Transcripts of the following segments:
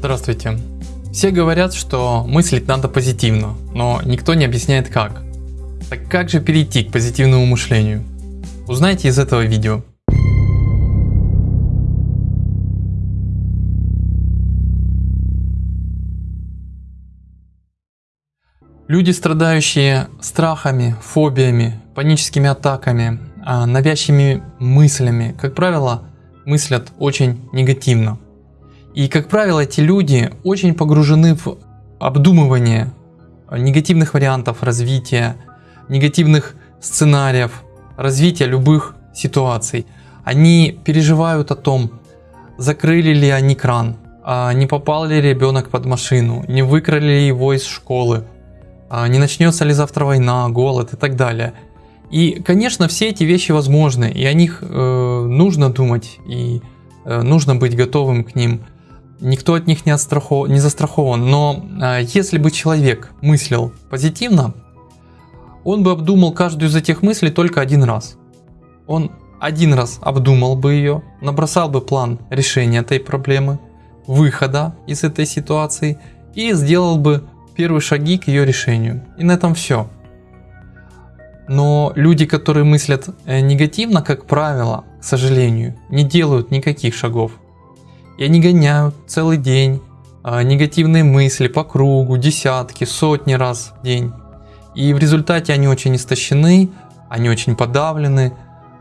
Здравствуйте. Все говорят, что мыслить надо позитивно, но никто не объясняет как. Так как же перейти к позитивному мышлению? Узнайте из этого видео. Люди, страдающие страхами, фобиями, паническими атаками, а, навязчивыми мыслями, как правило, мыслят очень негативно. И, как правило, эти люди очень погружены в обдумывание негативных вариантов развития, негативных сценариев, развития любых ситуаций. Они переживают о том, закрыли ли они кран, а не попал ли ребенок под машину, не выкрали ли его из школы, а не начнется ли завтра война, голод и так далее. И, конечно, все эти вещи возможны, и о них э, нужно думать, и э, нужно быть готовым к ним. Никто от них не, отстрахов... не застрахован, но э, если бы человек мыслил позитивно, он бы обдумал каждую из этих мыслей только один раз. Он один раз обдумал бы ее, набросал бы план решения этой проблемы, выхода из этой ситуации и сделал бы первые шаги к ее решению. И на этом все. Но люди, которые мыслят э, негативно, как правило, к сожалению, не делают никаких шагов. И они гоняют целый день а, негативные мысли по кругу, десятки, сотни раз в день. И в результате они очень истощены, они очень подавлены,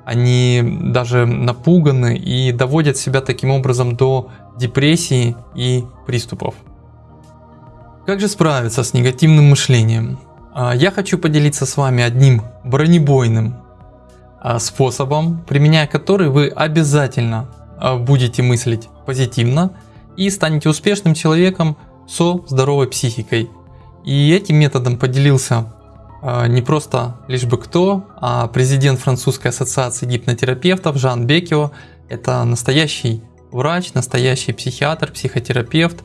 они даже напуганы и доводят себя таким образом до депрессии и приступов. Как же справиться с негативным мышлением? А, я хочу поделиться с вами одним бронебойным а, способом, применяя который вы обязательно будете мыслить позитивно и станете успешным человеком со здоровой психикой. И этим методом поделился не просто лишь бы кто, а президент французской ассоциации гипнотерапевтов Жан Бекио. Это настоящий врач, настоящий психиатр, психотерапевт,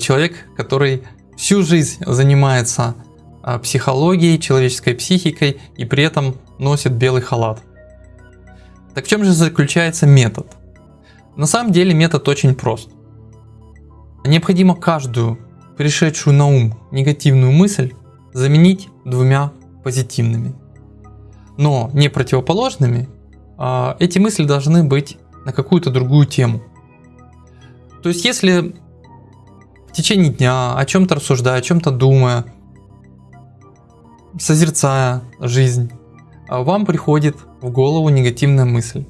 человек, который всю жизнь занимается а, психологией, человеческой психикой и при этом носит белый халат. Так в чем же заключается метод? На самом деле метод очень прост. Необходимо каждую пришедшую на ум негативную мысль заменить двумя позитивными. Но не противоположными, а эти мысли должны быть на какую-то другую тему. То есть если в течение дня о чем-то рассуждая, о чем-то думая, созерцая жизнь, а вам приходит в голову негативная мысль.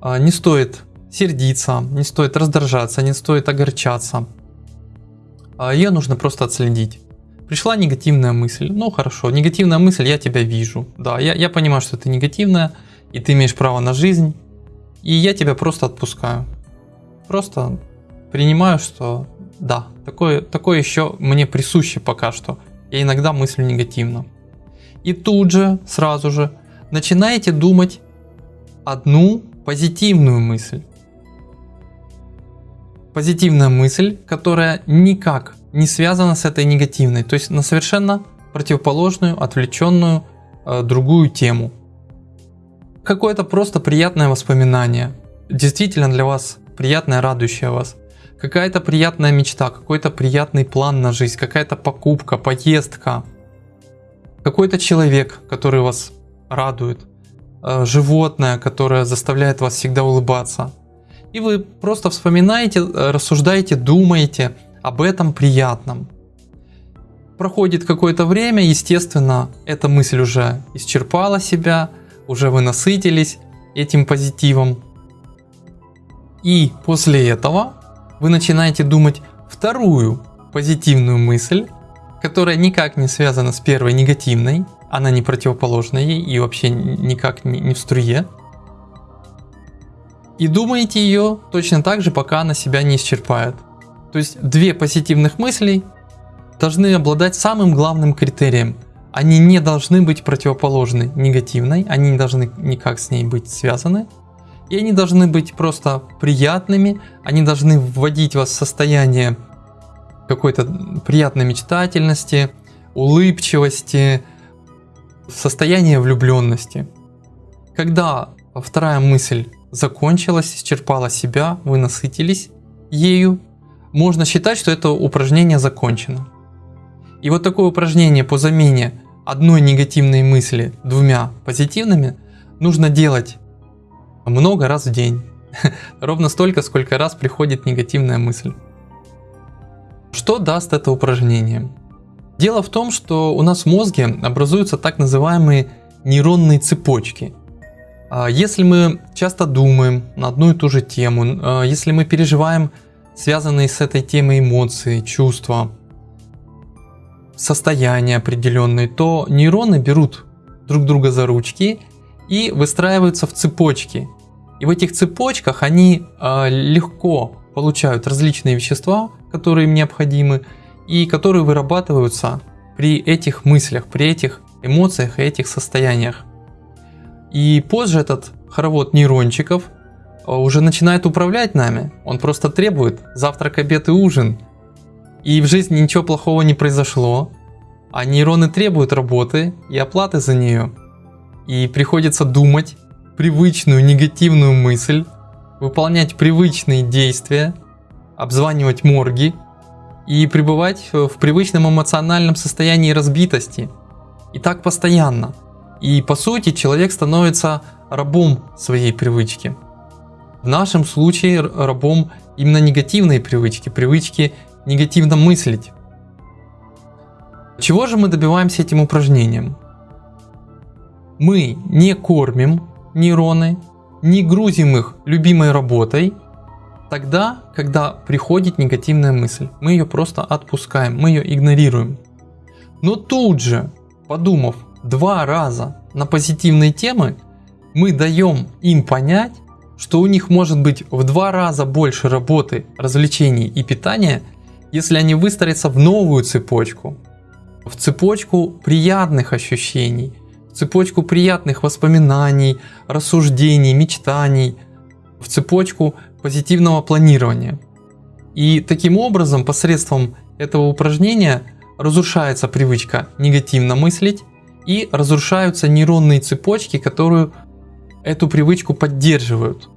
А, не стоит сердиться, не стоит раздражаться, не стоит огорчаться. А, Ее нужно просто отследить. Пришла негативная мысль. Ну хорошо, негативная мысль, я тебя вижу. Да, я, я понимаю, что ты негативная, и ты имеешь право на жизнь. И я тебя просто отпускаю. Просто принимаю, что да, такое, такое еще мне присуще пока что. Я иногда мыслю негативно. И тут же, сразу же, начинаете думать одну позитивную мысль. Позитивная мысль, которая никак не связана с этой негативной, то есть на совершенно противоположную, отвлеченную э, другую тему. Какое-то просто приятное воспоминание, действительно для вас приятное, радующее вас. Какая-то приятная мечта, какой-то приятный план на жизнь, какая-то покупка, поездка, какой-то человек, который вас радует, э, животное, которое заставляет вас всегда улыбаться. И вы просто вспоминаете, э, рассуждаете, думаете об этом приятном. Проходит какое-то время, естественно, эта мысль уже исчерпала себя, уже вы насытились этим позитивом. И после этого вы начинаете думать вторую позитивную мысль, которая никак не связана с первой негативной, она не противоположна ей и вообще никак не в струе. И думаете ее точно так же, пока она себя не исчерпает. То есть две позитивных мысли должны обладать самым главным критерием. Они не должны быть противоположны негативной, они не должны никак с ней быть связаны. И они должны быть просто приятными, они должны вводить вас в состояние какой-то приятной мечтательности, улыбчивости, состояние влюбленности. Когда вторая мысль закончилась, исчерпала себя, вы насытились ею, можно считать, что это упражнение закончено. И вот такое упражнение по замене одной негативной мысли двумя позитивными нужно делать много раз в день. Ровно столько, сколько раз приходит негативная мысль. Что даст это упражнение? Дело в том, что у нас в мозге образуются так называемые нейронные цепочки. А если мы часто думаем на одну и ту же тему, а, если мы переживаем связанные с этой темой эмоции, чувства, состояния определенные, то нейроны берут друг друга за ручки и выстраиваются в цепочки. И в этих цепочках они э, легко получают различные вещества, которые им необходимы, и которые вырабатываются при этих мыслях, при этих эмоциях и этих состояниях. И позже этот хоровод нейрончиков а, уже начинает управлять нами. Он просто требует завтрак, обед и ужин. И в жизни ничего плохого не произошло, а нейроны требуют работы и оплаты за нее. И приходится думать привычную негативную мысль, выполнять привычные действия, обзванивать морги и пребывать в привычном эмоциональном состоянии разбитости. И так постоянно. И по сути человек становится рабом своей привычки. В нашем случае рабом именно негативной привычки, привычки негативно мыслить. Чего же мы добиваемся этим упражнением? Мы не кормим нейроны, не грузим их любимой работой, тогда, когда приходит негативная мысль. Мы ее просто отпускаем, мы ее игнорируем. Но тут же, подумав два раза на позитивные темы, мы даем им понять, что у них может быть в два раза больше работы, развлечений и питания, если они выстроятся в новую цепочку, в цепочку приятных ощущений, в цепочку приятных воспоминаний, рассуждений, мечтаний, в цепочку позитивного планирования. И таким образом, посредством этого упражнения разрушается привычка негативно мыслить и разрушаются нейронные цепочки, которые эту привычку поддерживают.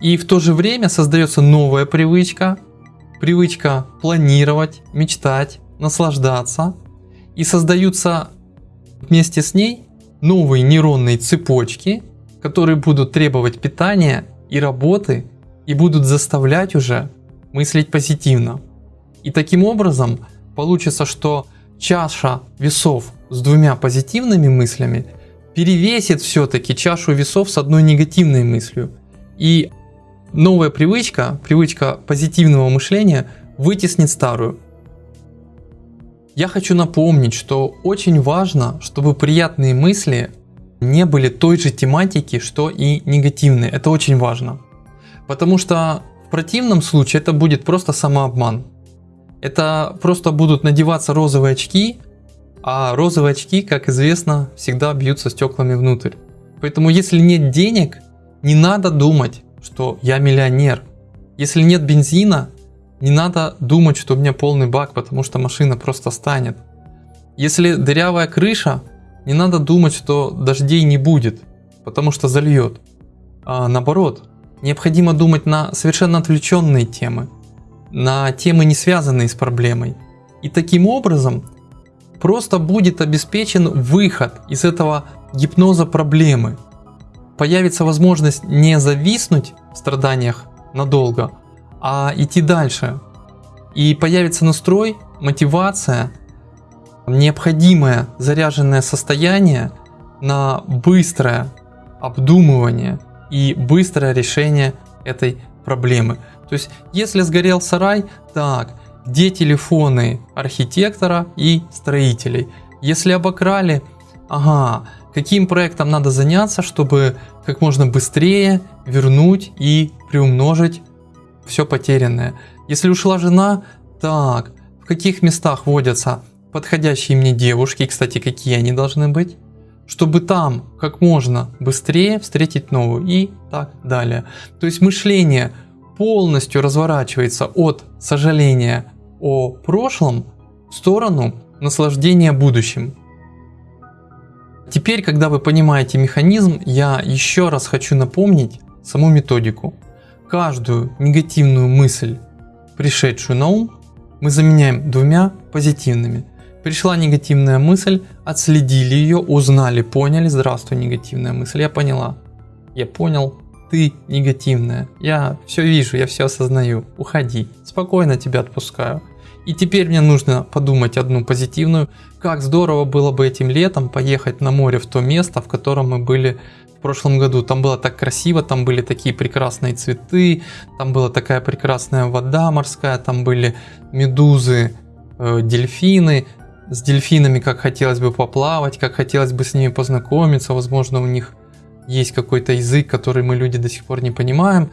И в то же время создается новая привычка, привычка планировать, мечтать, наслаждаться. И создаются вместе с ней новые нейронные цепочки, которые будут требовать питания и работы и будут заставлять уже мыслить позитивно. И таким образом получится, что чаша весов с двумя позитивными мыслями перевесит все-таки чашу весов с одной негативной мыслью. И новая привычка, привычка позитивного мышления вытеснит старую. Я хочу напомнить, что очень важно, чтобы приятные мысли не были той же тематики, что и негативные. Это очень важно. Потому что в противном случае это будет просто самообман. Это просто будут надеваться розовые очки, а розовые очки, как известно, всегда бьются стеклами внутрь. Поэтому если нет денег, не надо думать, что я миллионер. Если нет бензина, не надо думать, что у меня полный бак, потому что машина просто станет. Если дырявая крыша, не надо думать, что дождей не будет, потому что зальет. А наоборот, необходимо думать на совершенно отвлеченные темы, на темы не связанные с проблемой. И таким образом просто будет обеспечен выход из этого гипноза проблемы. Появится возможность не зависнуть в страданиях надолго, а идти дальше. И появится настрой, мотивация, необходимое заряженное состояние на быстрое обдумывание и быстрое решение этой проблемы. То есть, если сгорел сарай, так, где телефоны архитектора и строителей? Если обокрали, ага, каким проектом надо заняться, чтобы как можно быстрее вернуть и приумножить все потерянное. Если ушла жена, так, в каких местах водятся подходящие мне девушки, кстати, какие они должны быть, чтобы там как можно быстрее встретить новую и так далее. То есть мышление полностью разворачивается от сожаления о прошлом в сторону наслаждения будущим. Теперь, когда вы понимаете механизм, я еще раз хочу напомнить саму методику каждую негативную мысль пришедшую на ум, мы заменяем двумя позитивными. Пришла негативная мысль, отследили ее, узнали, поняли. Здравствуй, негативная мысль. Я поняла. Я понял, ты негативная. Я все вижу, я все осознаю. Уходи. Спокойно тебя отпускаю. И теперь мне нужно подумать одну позитивную. Как здорово было бы этим летом поехать на море в то место, в котором мы были в прошлом году. Там было так красиво, там были такие прекрасные цветы, там была такая прекрасная вода морская, там были медузы, э, дельфины. С дельфинами как хотелось бы поплавать, как хотелось бы с ними познакомиться. Возможно, у них есть какой-то язык, который мы люди до сих пор не понимаем.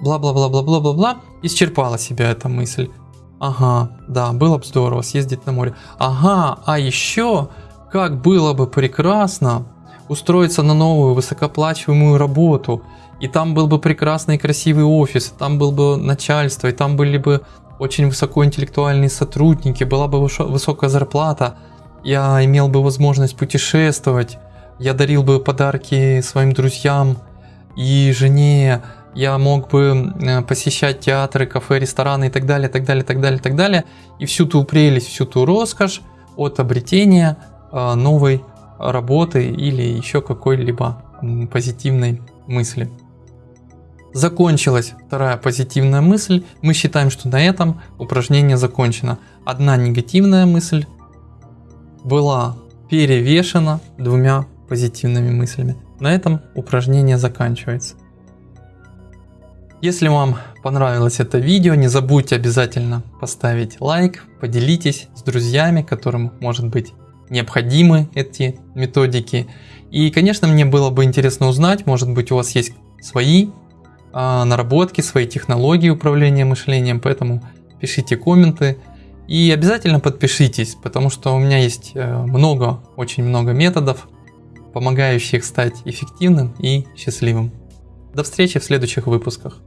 Бла-бла-бла-бла-бла-бла-бла. Исчерпала себя эта мысль. Ага, да, было бы здорово съездить на море. Ага, а еще, как было бы прекрасно устроиться на новую высокоплачиваемую работу. И там был бы прекрасный красивый офис, там был бы начальство, и там были бы очень высокоинтеллектуальные сотрудники, была бы высокая зарплата, я имел бы возможность путешествовать, я дарил бы подарки своим друзьям и жене, я мог бы э, посещать театры, кафе, рестораны и так далее, так далее, так далее, так далее. И всю ту прелесть, всю ту роскошь от обретения э, новой работы или еще какой-либо позитивной мысли. Закончилась вторая позитивная мысль. Мы считаем, что на этом упражнение закончено. Одна негативная мысль была перевешена двумя позитивными мыслями. На этом упражнение заканчивается. Если вам понравилось это видео, не забудьте обязательно поставить лайк, поделитесь с друзьями, которым может быть необходимы эти методики. И, конечно, мне было бы интересно узнать, может быть, у вас есть свои наработки, свои технологии управления мышлением, поэтому пишите комменты. И обязательно подпишитесь, потому что у меня есть э, много, очень много методов, помогающих стать эффективным и счастливым. До встречи в следующих выпусках.